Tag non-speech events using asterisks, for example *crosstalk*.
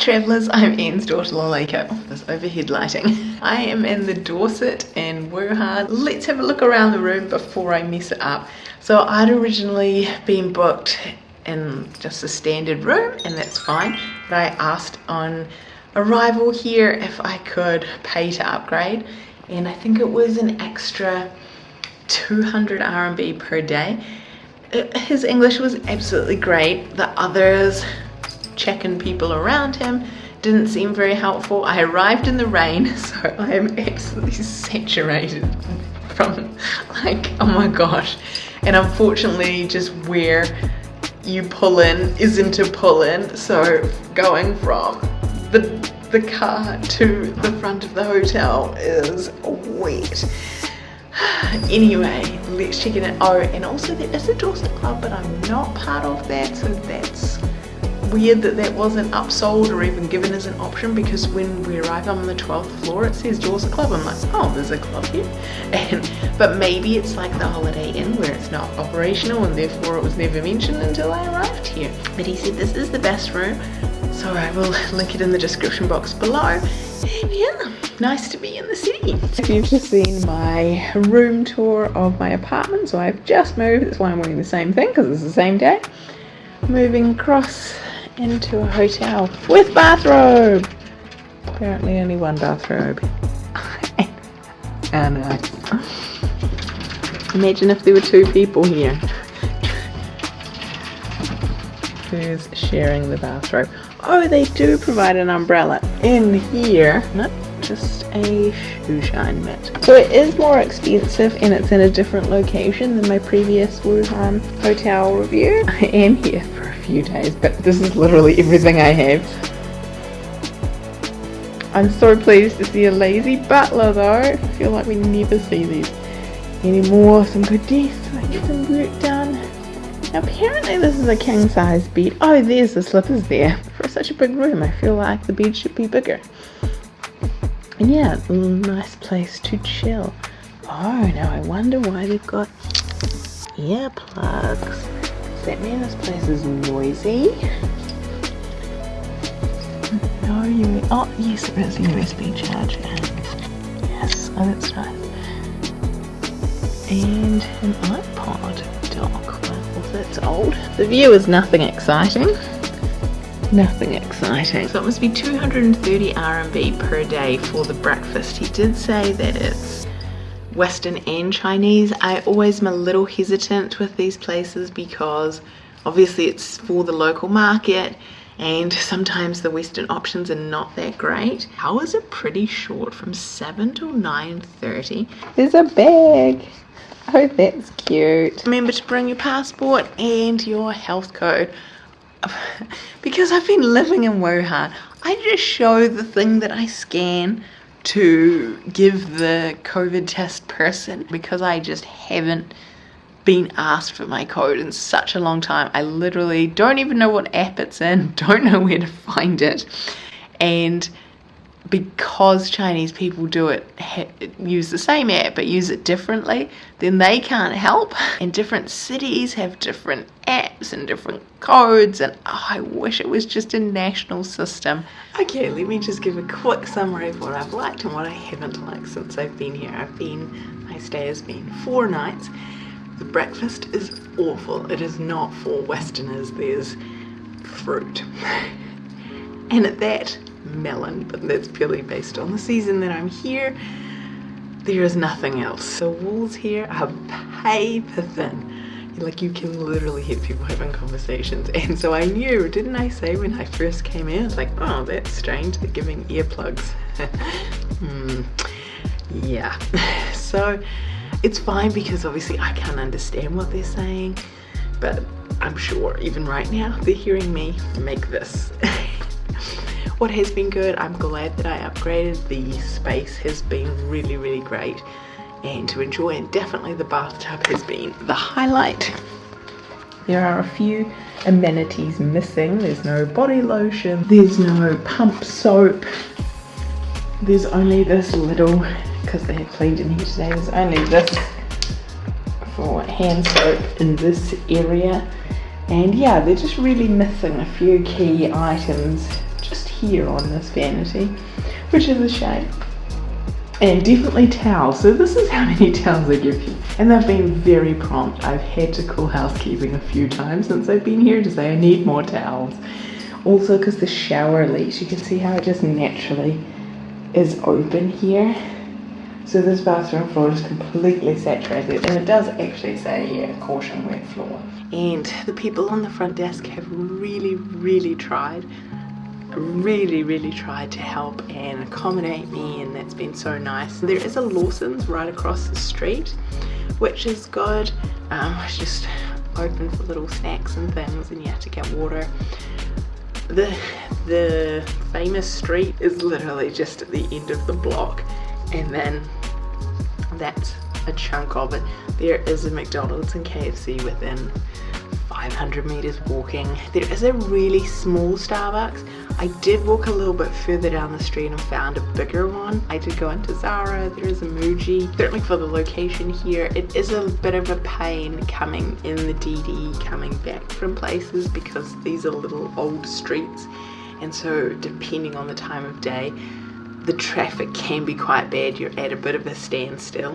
travellers, I'm Ian's daughter Laleko. There's overhead lighting. I am in the Dorsett in Wuhan. Let's have a look around the room before I mess it up. So I'd originally been booked in just a standard room and that's fine. But I asked on arrival here if I could pay to upgrade and I think it was an extra 200 RMB per day. Uh, his English was absolutely great. The others checking people around him didn't seem very helpful. I arrived in the rain, *laughs* so I am absolutely saturated *laughs* from like, oh my gosh. And unfortunately, just where you pull in isn't a pull in. So going from the, the car to the front of the hotel is wet. *sighs* anyway, let's check it out. Oh, and also there is a Dorsett Club, but I'm not part of that, so that's weird that that wasn't upsold or even given as an option because when we arrive on the 12th floor it says Dorsett Club. I'm like, oh, there's a club here. *laughs* And But maybe it's like the Holiday Inn where it's not operational and therefore it was never mentioned until I arrived here. But he said this is the best room, so I will *laughs* link it in the description box below. And yeah, nice to be in the city. If you've just seen my room tour of my apartment, so I've just moved, that's why I'm wearing the same thing because it's the same day. Moving across into a hotel with bathrobe. Apparently only one bathrobe. and uh, imagine if there were two people here. Who's sharing the bathrobe? Oh, they do provide an umbrella in here. Not just a shoe shine mat. So it is more expensive and it's in a different location than my previous Wuhan hotel review. *laughs* I am here few days, but this is literally everything I have. I'm so pleased to see a lazy butler though. I feel like we never see these anymore. Some good desks, I get some work done. Apparently this is a king size bed. Oh, there's the slippers there. For such a big room, I feel like the bed should be bigger. And yeah, a nice place to chill. Oh, now I wonder why they've got earplugs. Does that mean this place is noisy? No, you. Oh, yes, there is a USB charger. Yes, oh, that's nice. And an iPod dock. Well, that's old. The view is nothing exciting. Nothing exciting. So it must be 230 RMB per day for the breakfast. He did say that it's Western and Chinese. I always am a little hesitant with these places because obviously it's for the local market and sometimes the Western options are not that great. Hours are pretty short from 7 till 9.30. There's a bag. Oh, that's cute. Remember to bring your passport and your health code. *laughs* because I've been living in Wuhan, I just show the thing that I scan to give the COVID test person because I just haven't been asked for my code in such a long time. I literally don't even know what app it's in, *laughs* don't know where to find it. And because Chinese people do it, use the same app but use it differently, then they can't help. *laughs* And different cities have different apps and different codes, and oh, I wish it was just a national system. Okay, let me just give a quick summary of what I've liked and what I haven't liked since I've been here. I've been, my stay has been four nights. The breakfast is awful. It is not for Westerners. There's fruit. *laughs* and at that, melon, but that's purely based on the season that I'm here. There is nothing else. The walls here are paper thin. Like you can literally hear people having conversations. *laughs* And so I knew, didn't I say when I first came in, it's like, oh, that's strange, they're giving earplugs. *laughs* hmm. Yeah. *laughs* So it's fine because obviously I can't understand what they're saying, but I'm sure even right now they're hearing me make this. What has been good i'm glad that i upgraded. The space has been really really great. And to enjoy and definitely the bathtub has been the highlight. There are a few amenities missing. There's no body lotion. There's no pump soap. There's only this little because they have cleaned in here today there's only this for hand soap in this area. And yeah they're just really missing a few key items here on this vanity, which is a shame. And definitely towels. So this is how many *laughs* towels they give you. And they've been very prompt. I've had to call housekeeping a few times since I've been here to say I need more towels. Also because the shower leaks, you can see how it just naturally is open here. So this bathroom floor is completely saturated and it does actually say here, caution wet floor. And the people on the front desk have really, really tried really really tried to help and accommodate me and that's been so nice. There is a Lawson's right across the street which is good. Um, it's just open for little snacks and things and you have to get water. The the famous street is literally just at the end of the block and then that's a chunk of it. There is a McDonald's and KFC within 500 meters walking there is a really small Starbucks I did walk a little bit further down the street and found a bigger one. I did go into Zara, there is a Muji. Certainly for the location here, it is a bit of a pain coming in the DiDi, coming back from places because these are little old streets. And so depending on the time of day, the traffic can be quite bad. You're at a bit of a standstill.